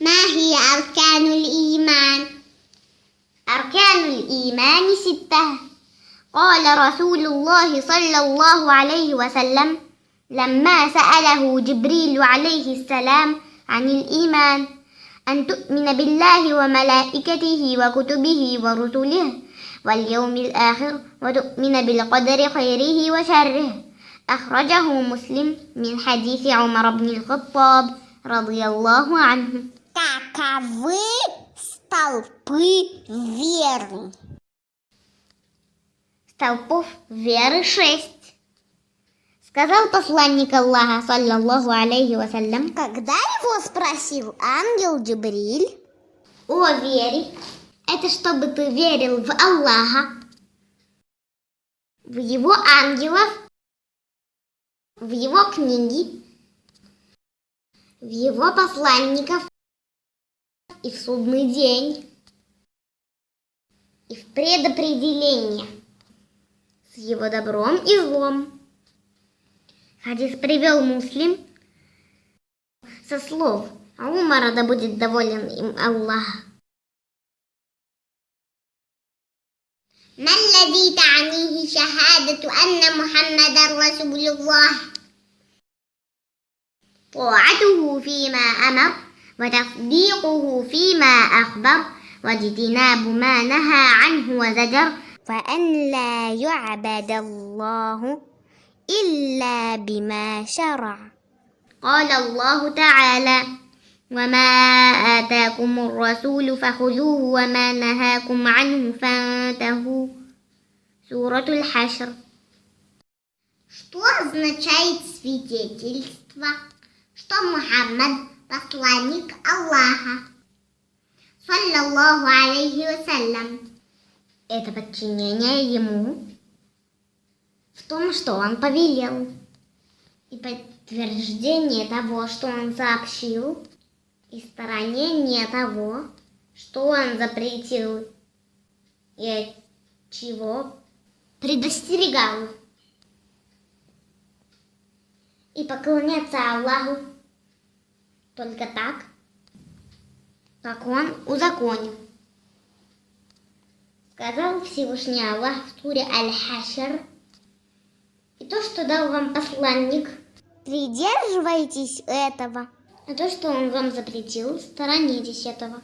ما هي أركان الإيمان؟ أركان الإيمان ستة. قال رسول الله صلى الله عليه وسلم لما سأله جبريل عليه السلام عن الإيمان أن تؤمن بالله وملائكته وكتبه ورسله واليوم الآخر وتؤمن بالقدر خيره وشره. أخرجه مسلم من حديث عمر بن الخطاب رضي الله عنه. Каковы столпы веры? Столпов веры шесть. Сказал посланник Аллаха, саллаллаху алейхи вассалям, Когда его спросил ангел Джибриль, о вере, это чтобы ты верил в Аллаха, в его ангелов, в его книги, в его посланников и в судный день, и в предопределение с его добром и злом. Хадис привел муслим со слов а Умара да будет доволен им Аллах. ما الذي تعنيه شهادة أن محمد رسول الله طاعته فيما أمر وتصديقه فيما أخبر واجتناب ما نهى عنه وزجر وأن لا يعبد الله إلا بما شرع قال الله تعالى وما آتاكم الرسول فخذوه وما نهاكم عنه فانتهوا سورة الحشر Что означает свидетельство, что Мухаммад посланник Аллаха, саллаллаху алейхи вассалям? Это подчинение ему в том, что он повелел, и подтверждение того, что он сообщил, и сторонение того, что он запретил и от чего предостерегал. И поклоняться Аллаху только так, как Он узаконил. Сказал Всевышний Аллах в туре Аль-Хашр, и то, что дал вам посланник, Придерживайтесь этого. а то, что он вам запретил, сторонитесь этого.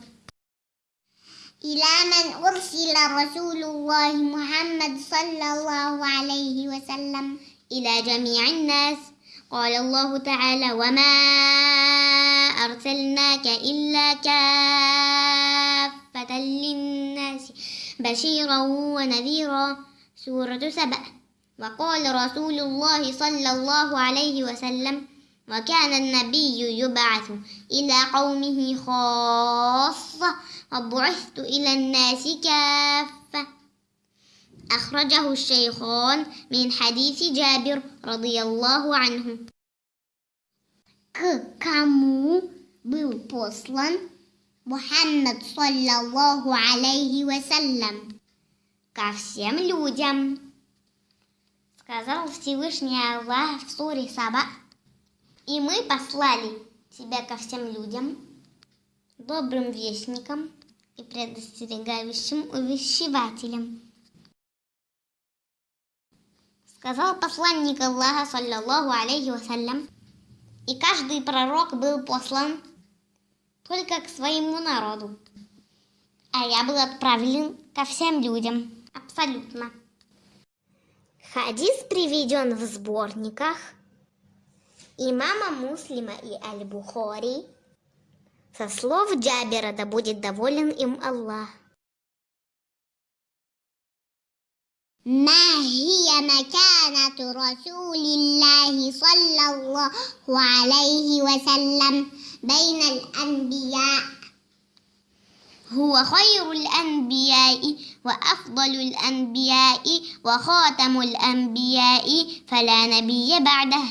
إلى من أرسل رسول الله محمد صلى الله عليه وسلم إلى جميع الناس قال الله تعالى وما أرسلناك إلا كافة للناس بشيرا ونذيرا. سورة سبأ. وقال رسول الله صلى الله عليه وسلم وكان النبي يبعث إلى قومه خاصة وبعثت إلى الناس كافة. أخرجه الشيخان من حديث جابر رضي الله عنه. К кому был послан Мухаммад саллаллаху алейхи вассалям? ко всем людям. Сказал Всевышний Аллах в суре Саба. И мы послали тебя ко всем людям, добрым вестникам и предостерегающим увещевателям. Сказал посланник Аллаха, саллаллаху алейхи вассалям, и каждый пророк был послан только к своему народу. А я был отправлен ко всем людям. Абсолютно. Хадис приведен в сборниках имама Муслима и Аль-Бухари. Со слов Джабера да будет доволен им Аллах. Май. مكانة رسول الله صلى الله عليه وسلم بين الأنبياء. هو خير الأنبياء وأفضل الأنبياء وخاتم الأنبياء فلا نبي بعده.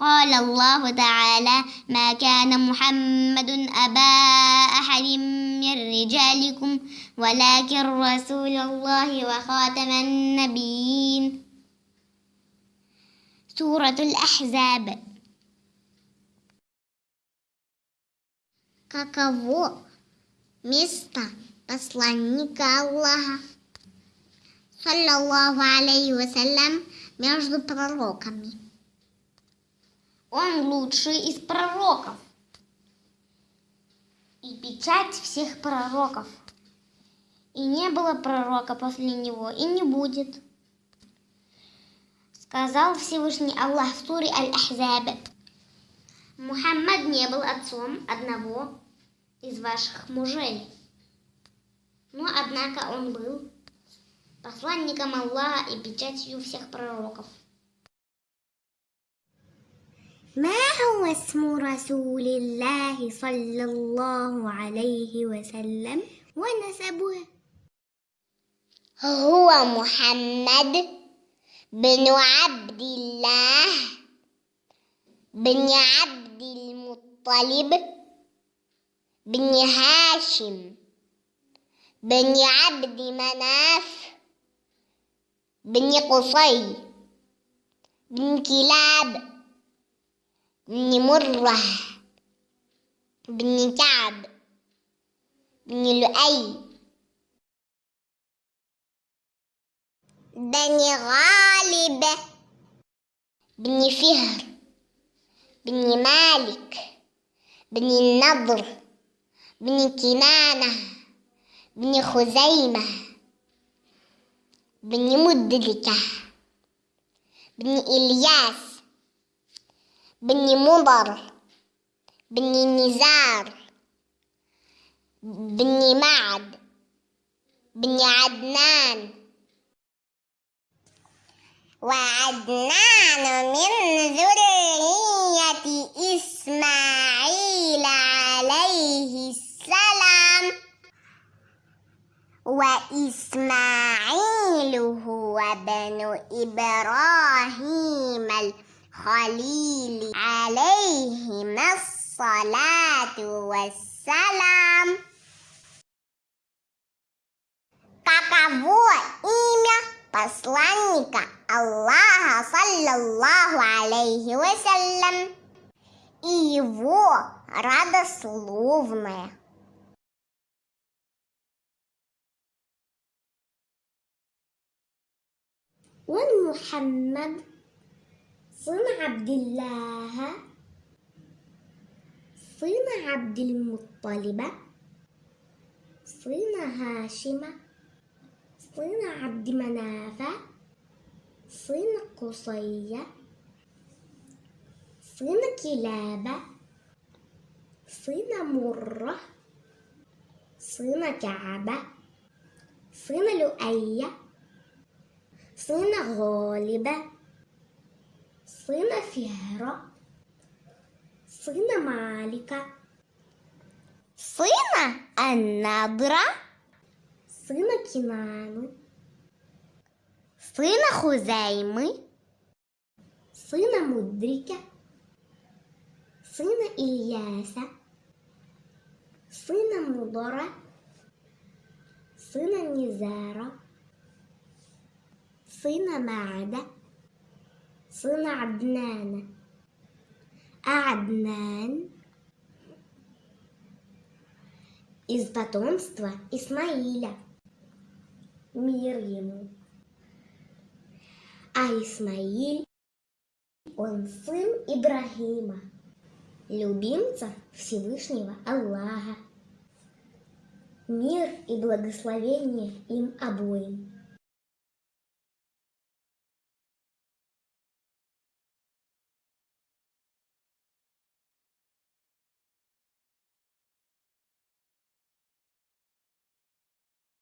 قال الله تعالى ما كان محمد أبا أحد من رجالكم ولكن رسول الله وخاتم النبيين. سورة الأحزاب Каково место посланника Аллаха, саллаллаху алейхи вассалям, между пророками? Он лучший из пророков и печать всех пророков. И не было пророка после него, и не будет. Сказал Всевышний Аллах в суре Аль-Ахзаб. Мухаммад не был отцом одного из ваших мужей. Но, однако, он был посланником Аллаха и печатью всех пророков. ما هو اسم رسول الله صلى الله عليه وسلم ونسبه هو محمد بن عبد الله بن عبد المطلب بن هاشم بن عبد مناف بن قصي بن كلاب بن مرة بن كعب بن لؤي بني غالب بني فهر بني مالك بني النضر بني كنانة بني خزيمة بني مدركة بني إلياس بني مضر بني نزار بني معد بني عدنان وعدنان من ذرية إسماعيل عليه السلام وإسماعيل هو ابن إبراهيم الخليل عليهما الصلاة والسلام Каково имя посланника Аллаха, саллаллаху алейхи вассалям, и его родословное? والمحمد صن عبد الله صن عبد المطلب صن هاشم صن عبد مناف صين قصية صين كلابة صين مرة صين كعبة صين لؤية صين غالبة صين فهرة صين مالكة صين النضرة صين كنانة Сына хузейми, сына мудріка, сына ильяса, сына Мудора, сына Нізера, сына Маада, сына Аднана, Аднан из потомства Исмаиля. Мир ему. А Исмаиль, он сын Ибрагима, любимца Всевышнего Аллаха. Мир и благословение им обоим.